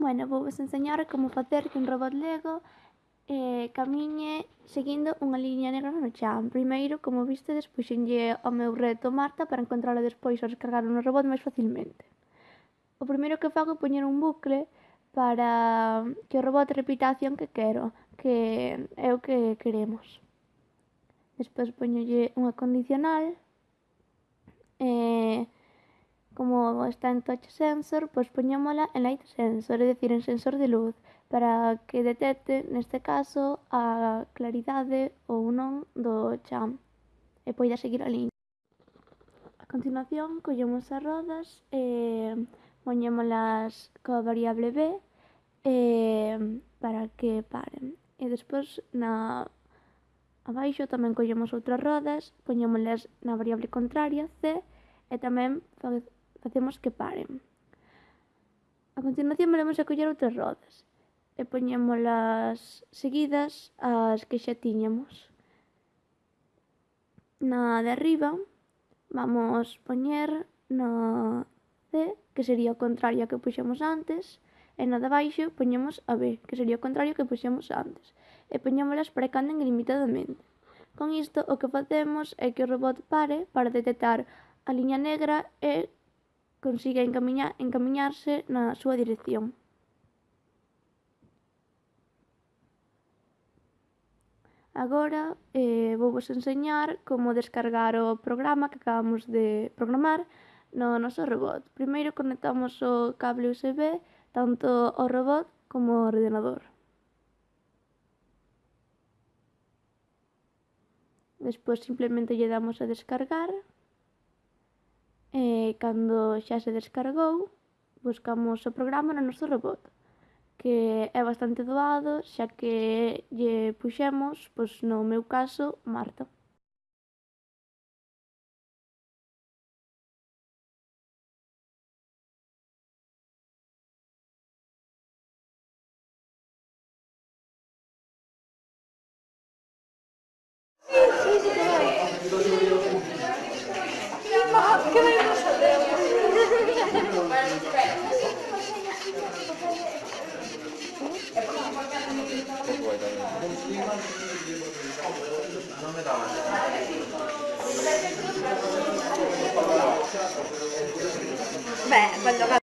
Bueno, vou vos enseñar como facer que un robot Lego eh, camiñe seguindo unha liña negra no chan. Ah, primeiro, como viste, despuxenlle ao meu reto Marta para encontrarlo despois ao descargar un robot máis facilmente. O primeiro que fago é poñer un bucle para que o robot repita a acción que quero, que é o que queremos. Despois poñolle unha condicional como está en touch sensor, pois poñémola en light sensor, é dicir, en sensor de luz, para que detecte, neste caso, a claridade ou non do chan e poida seguir a liña. A continuación, collemos as rodas e poñémolas coa variable B e, para que paren. E despois, na abaixo, tamén collemos outras rodas, poñémolas na variable contraria, C, e tamén facemos que paren. A continuación volvemos a coller outras rodas e poñémolas seguidas ás que xa tiñamos. Na de arriba vamos poñer na C, que sería o contrario ao que puxemos antes, e na de baixo poñemos a B, que sería o contrario ao que puxemos antes, e poñémolas para que anden ilimitadamente. Con isto o que facemos é que o robot pare para detectar a liña negra e consiga encamiña, encamiñarse na súa dirección. Agora eh, vou vos enseñar como descargar o programa que acabamos de programar no noso robot. Primeiro conectamos o cable USB tanto ao robot como ao ordenador. Despois simplemente lle damos a descargar cando xa se descargou, buscamos o programa no noso robot, que é bastante doado, xa que lle puxemos, pois no meu caso, Marta. non mi dava beh quello